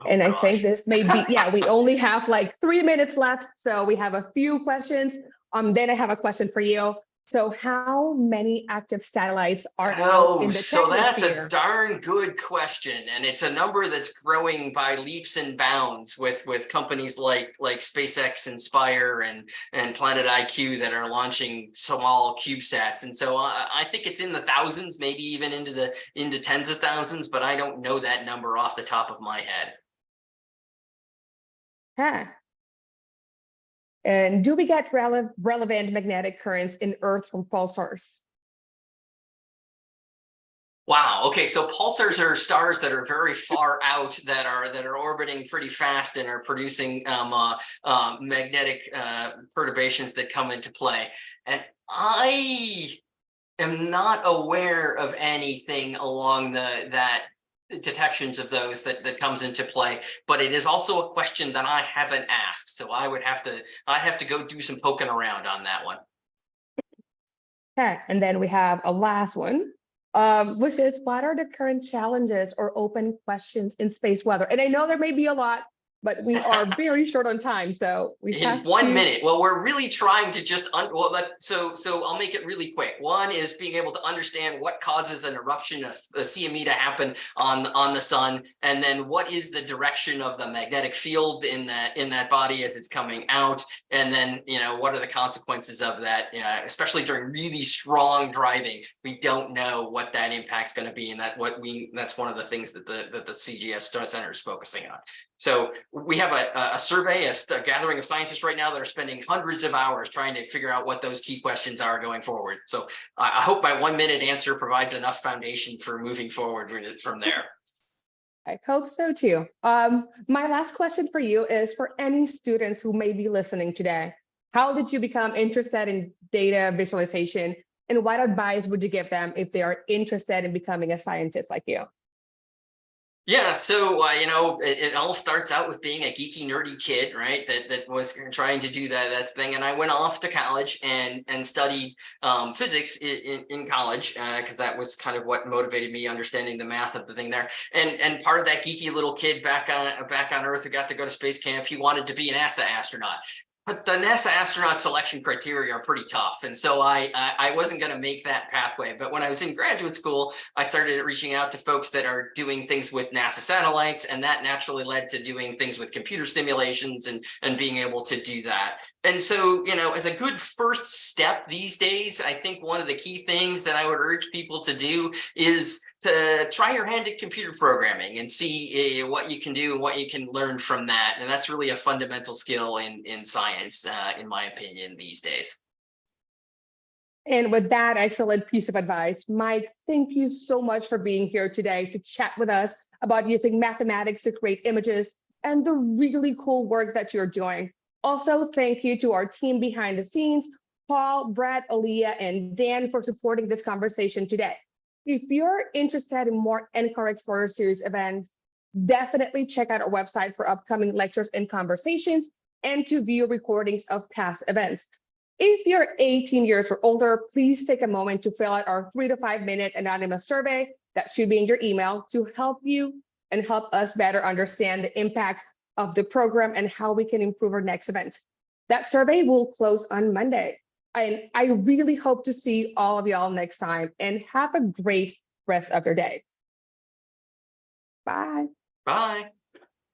Oh, And I think this may be, yeah, we only have like three minutes left, so we have a few questions. Um, then I have a question for you. So how many active satellites are out in Oh, the so that's a darn good question, and it's a number that's growing by leaps and bounds with with companies like like SpaceX, Inspire, and and Planet IQ that are launching small CubeSats. And so I, I think it's in the thousands, maybe even into the into tens of thousands, but I don't know that number off the top of my head. Huh. And do we get rele- relevant magnetic currents in Earth from pulsars? Wow. Okay. So pulsars are stars that are very far out that are that are orbiting pretty fast and are producing um, uh, uh, magnetic uh, perturbations that come into play. And I am not aware of anything along the that detections of those that that comes into play. But it is also a question that I haven't asked, so I would have to I have to go do some poking around on that one. Okay, and then we have a last one, um, which is what are the current challenges or open questions in space weather? And I know there may be a lot, but we are very short on time, so we in have one to- minute. Well we're really trying to just un well let so so i'll make it really quick. One is being able to understand what causes an eruption of a cme to happen on on the sun and then what is the direction of the magnetic field in that in that body as it's coming out and then you know what are the consequences of that uh, especially during really strong driving. We don't know what that impact's going to be and that what we that's one of the things that the that the cgs center is focusing on so we have a, a survey, a, a gathering of scientists right now that are spending hundreds of hours trying to figure out what those key questions are going forward. So I, hope my one minute answer provides enough foundation for moving forward from there. I hope so too. Um, my last question for you is for any students who may be listening today, how did you become interested in data visualization and what advice would you give them if they are interested in becoming a scientist like you? Yeah, so uh, you know, it, it all starts out with being a geeky, nerdy kid, right? That that was trying to do that that thing, and I went off to college and and studied um, physics in, in, college because that was kind of what motivated me, understanding the math of the thing there. And and part of that geeky little kid back on back on Earth who got to go to space camp, he wanted to be an NASA astronaut. But the NASA astronaut selection criteria are pretty tough. And so I, I, wasn't going to make that pathway. But when I was in graduate school, I started reaching out to folks that are doing things with NASA satellites. And that naturally led to doing things with computer simulations and, and being able to do that. And so, you know, as a good first step these days, I think one of the key things that I would urge people to do is to try your hand at computer programming and see uh, what you can do and what you can learn from that. And that's really a fundamental skill in, in science, uh, in my opinion, these days. And with that excellent piece of advice, Mike, thank you so much for being here today to chat with us about using mathematics to create images and the really cool work that you're doing. Also, thank you to our team behind the scenes, Paul, Brad, Aaliyah, and Dan for supporting this conversation today. If you're interested in more NCAR Explorer Series events, definitely check out our website for upcoming lectures and conversations and to view recordings of past events. If you're 18 years or older, please take a moment to fill out our three to five minute anonymous survey that should be in your email to help you and help us better understand the impact of the program and how we can improve our next event. That survey will close on Monday. And I really hope to see all of y'all next time and have a great rest of your day. Bye. Bye.